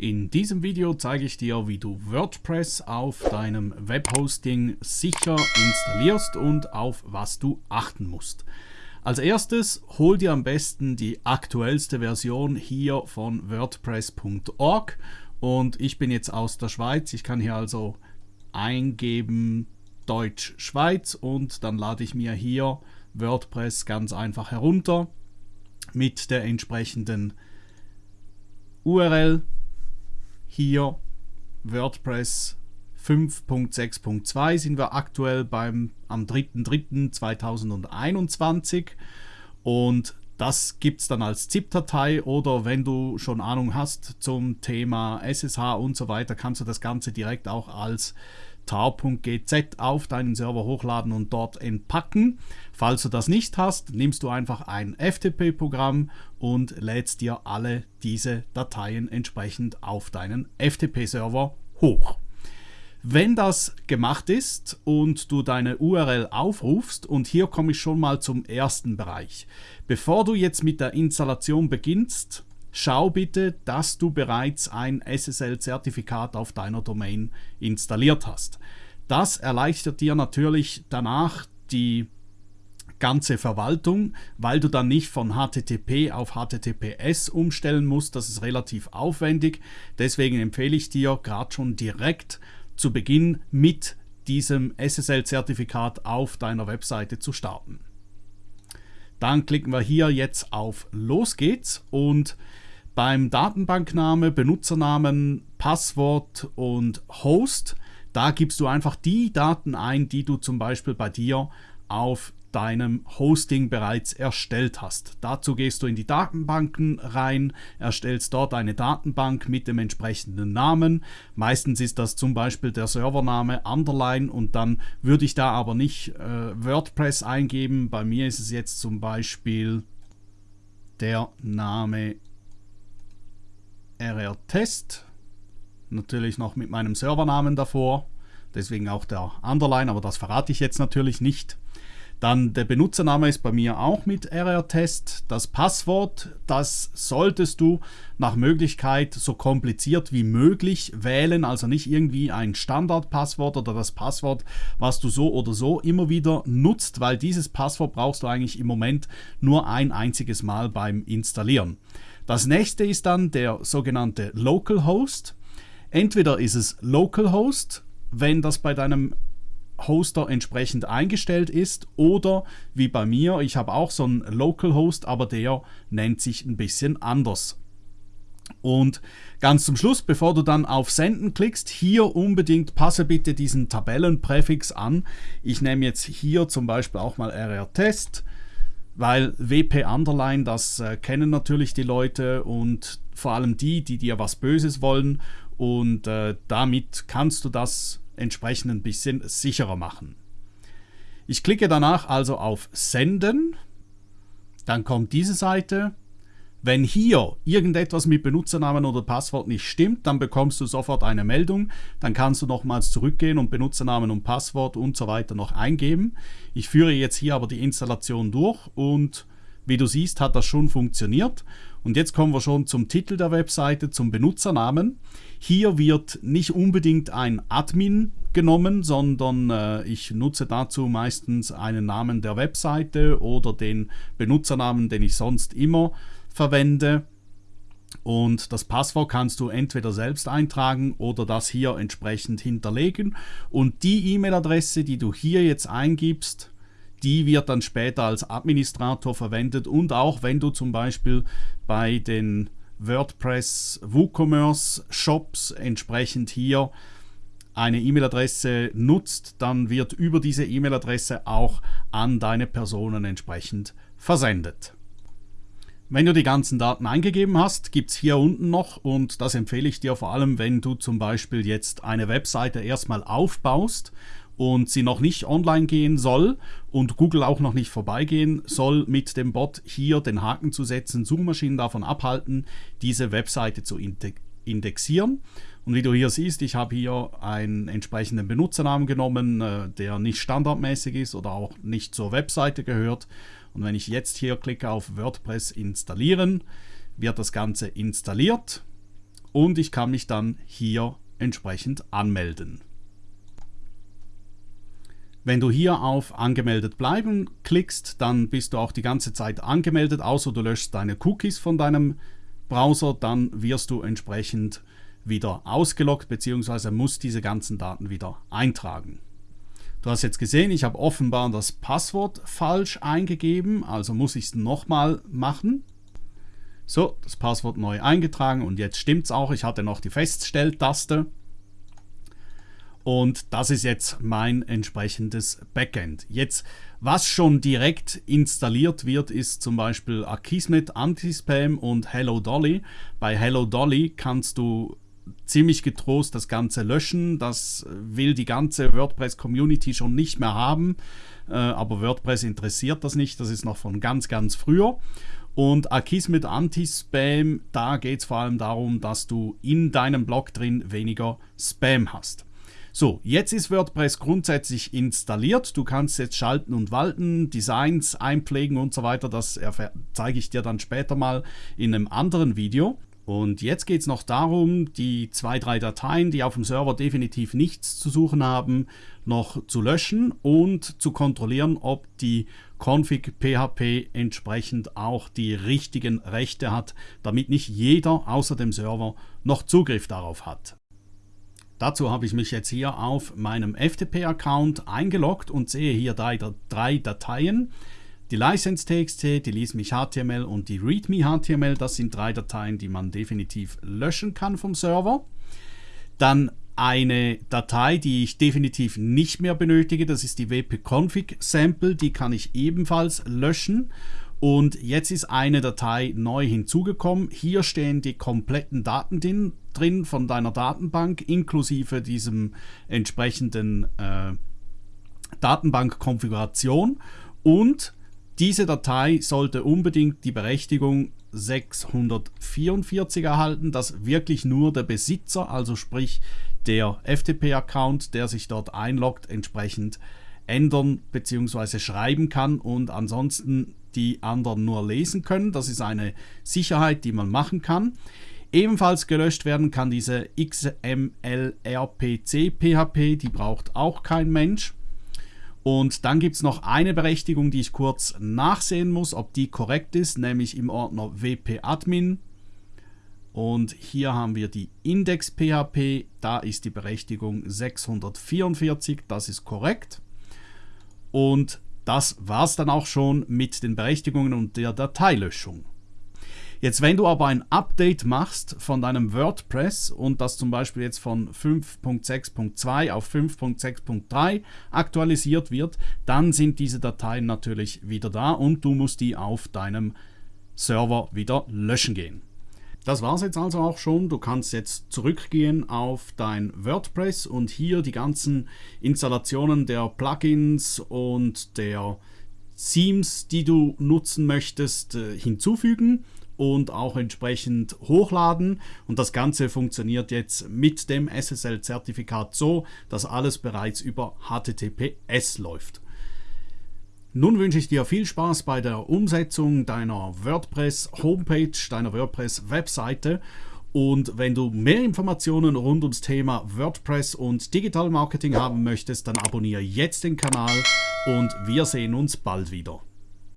In diesem Video zeige ich dir, wie du WordPress auf deinem Webhosting sicher installierst und auf was du achten musst. Als erstes hol dir am besten die aktuellste Version hier von WordPress.org und ich bin jetzt aus der Schweiz. Ich kann hier also eingeben Deutsch Schweiz und dann lade ich mir hier WordPress ganz einfach herunter mit der entsprechenden URL hier WordPress 5.6.2 sind wir aktuell beim am 3.3.2021 und das gibt es dann als ZIP-Datei oder wenn du schon Ahnung hast zum Thema SSH und so weiter, kannst du das Ganze direkt auch als tar.gz auf deinen Server hochladen und dort entpacken. Falls du das nicht hast, nimmst du einfach ein FTP-Programm und lädst dir alle diese Dateien entsprechend auf deinen FTP-Server hoch. Wenn das gemacht ist und du deine URL aufrufst, und hier komme ich schon mal zum ersten Bereich. Bevor du jetzt mit der Installation beginnst, schau bitte, dass du bereits ein SSL-Zertifikat auf deiner Domain installiert hast. Das erleichtert dir natürlich danach die ganze Verwaltung, weil du dann nicht von HTTP auf HTTPS umstellen musst. Das ist relativ aufwendig. Deswegen empfehle ich dir gerade schon direkt zu Beginn mit diesem SSL-Zertifikat auf deiner Webseite zu starten. Dann klicken wir hier jetzt auf Los geht's und beim Datenbankname, Benutzernamen, Passwort und Host, da gibst du einfach die Daten ein, die du zum Beispiel bei dir auf deinem Hosting bereits erstellt hast. Dazu gehst du in die Datenbanken rein, erstellst dort eine Datenbank mit dem entsprechenden Namen. Meistens ist das zum Beispiel der Servername Underline und dann würde ich da aber nicht äh, WordPress eingeben. Bei mir ist es jetzt zum Beispiel der Name rr-test. Natürlich noch mit meinem Servernamen davor. Deswegen auch der Underline, aber das verrate ich jetzt natürlich nicht. Dann der Benutzername ist bei mir auch mit RR-Test. Das Passwort, das solltest du nach Möglichkeit so kompliziert wie möglich wählen. Also nicht irgendwie ein Standardpasswort oder das Passwort, was du so oder so immer wieder nutzt, weil dieses Passwort brauchst du eigentlich im Moment nur ein einziges Mal beim Installieren. Das nächste ist dann der sogenannte Localhost. Entweder ist es Localhost, wenn das bei deinem Hoster entsprechend eingestellt ist oder wie bei mir, ich habe auch so einen Localhost, aber der nennt sich ein bisschen anders. Und ganz zum Schluss, bevor du dann auf Senden klickst, hier unbedingt passe bitte diesen Tabellenpräfix an. Ich nehme jetzt hier zum Beispiel auch mal RR-Test, weil WP Underline, das äh, kennen natürlich die Leute und vor allem die, die dir was Böses wollen. Und äh, damit kannst du das entsprechend ein bisschen sicherer machen. Ich klicke danach also auf Senden, dann kommt diese Seite. Wenn hier irgendetwas mit Benutzernamen oder Passwort nicht stimmt, dann bekommst du sofort eine Meldung. Dann kannst du nochmals zurückgehen und Benutzernamen und Passwort und so weiter noch eingeben. Ich führe jetzt hier aber die Installation durch und wie du siehst, hat das schon funktioniert. Und jetzt kommen wir schon zum Titel der Webseite, zum Benutzernamen. Hier wird nicht unbedingt ein Admin genommen, sondern äh, ich nutze dazu meistens einen Namen der Webseite oder den Benutzernamen, den ich sonst immer verwende. Und das Passwort kannst du entweder selbst eintragen oder das hier entsprechend hinterlegen. Und die E-Mail-Adresse, die du hier jetzt eingibst, die wird dann später als Administrator verwendet und auch wenn du zum Beispiel bei den WordPress WooCommerce Shops entsprechend hier eine E-Mail-Adresse nutzt, dann wird über diese E-Mail-Adresse auch an deine Personen entsprechend versendet. Wenn du die ganzen Daten eingegeben hast, gibt es hier unten noch, und das empfehle ich dir vor allem, wenn du zum Beispiel jetzt eine Webseite erstmal aufbaust und sie noch nicht online gehen soll und Google auch noch nicht vorbeigehen soll, mit dem Bot hier den Haken zu setzen, Suchmaschinen davon abhalten, diese Webseite zu indexieren. Und wie du hier siehst, ich habe hier einen entsprechenden Benutzernamen genommen, äh, der nicht standardmäßig ist oder auch nicht zur Webseite gehört. Und wenn ich jetzt hier klicke auf WordPress installieren, wird das Ganze installiert. und ich kann mich dann hier entsprechend anmelden. Wenn du hier auf Angemeldet bleiben klickst, dann bist du auch die ganze Zeit angemeldet, außer du löschst deine Cookies von deinem Browser, dann wirst du entsprechend wieder ausgeloggt bzw. musst diese ganzen Daten wieder eintragen. Du hast jetzt gesehen, ich habe offenbar das Passwort falsch eingegeben, also muss ich es nochmal machen. So, das Passwort neu eingetragen und jetzt stimmt es auch. Ich hatte noch die Feststelltaste. Und das ist jetzt mein entsprechendes Backend. Jetzt, was schon direkt installiert wird, ist zum Beispiel Akismet Anti-Spam und Hello Dolly. Bei Hello Dolly kannst du ziemlich getrost das Ganze löschen. Das will die ganze WordPress-Community schon nicht mehr haben. Äh, aber WordPress interessiert das nicht. Das ist noch von ganz, ganz früher. Und Akismet Anti-Spam, da geht es vor allem darum, dass du in deinem Blog drin weniger Spam hast. So, jetzt ist WordPress grundsätzlich installiert. Du kannst jetzt schalten und walten, Designs einpflegen und so weiter. Das zeige ich dir dann später mal in einem anderen Video. Und jetzt geht es noch darum, die zwei, drei Dateien, die auf dem Server definitiv nichts zu suchen haben, noch zu löschen und zu kontrollieren, ob die Config PHP entsprechend auch die richtigen Rechte hat, damit nicht jeder außer dem Server noch Zugriff darauf hat. Dazu habe ich mich jetzt hier auf meinem FTP-Account eingeloggt und sehe hier drei, Dateien. Die License.txt, die LeaseMeHTML und die ReadMeHTML, das sind drei Dateien, die man definitiv löschen kann vom Server. Dann eine Datei, die ich definitiv nicht mehr benötige, das ist die wp-config-Sample, die kann ich ebenfalls löschen. Und jetzt ist eine Datei neu hinzugekommen. Hier stehen die kompletten Daten drin von deiner Datenbank, inklusive diesem entsprechenden äh, Datenbank-Konfiguration. Und diese Datei sollte unbedingt die Berechtigung 644 erhalten, dass wirklich nur der Besitzer, also sprich der FTP-Account, der sich dort einloggt, entsprechend ändern bzw. schreiben kann und ansonsten die anderen nur lesen können. Das ist eine Sicherheit, die man machen kann. Ebenfalls gelöscht werden kann diese XML-RPC-PHP, die braucht auch kein Mensch. Und dann gibt es noch eine Berechtigung, die ich kurz nachsehen muss, ob die korrekt ist, nämlich im Ordner wp-admin. Und hier haben wir die Index-PHP, da ist die Berechtigung 644, das ist korrekt. Und das war es dann auch schon mit den Berechtigungen und der Dateilöschung. Jetzt, wenn du aber ein Update machst von deinem WordPress und das zum Beispiel jetzt von 5.6.2 auf 5.6.3 aktualisiert wird, dann sind diese Dateien natürlich wieder da und du musst die auf deinem Server wieder löschen gehen. Das war es jetzt also auch schon. Du kannst jetzt zurückgehen auf dein WordPress und hier die ganzen Installationen der Plugins und der Themes, die du nutzen möchtest, äh, hinzufügen und auch entsprechend hochladen. Und das Ganze funktioniert jetzt mit dem SSL-Zertifikat so, dass alles bereits über HTTPS läuft. Nun wünsche ich dir viel Spaß bei der Umsetzung deiner WordPress-Homepage, deiner WordPress-Webseite. Und wenn du mehr Informationen rund ums Thema WordPress und Digital Marketing haben möchtest, dann abonniere jetzt den Kanal und wir sehen uns bald wieder.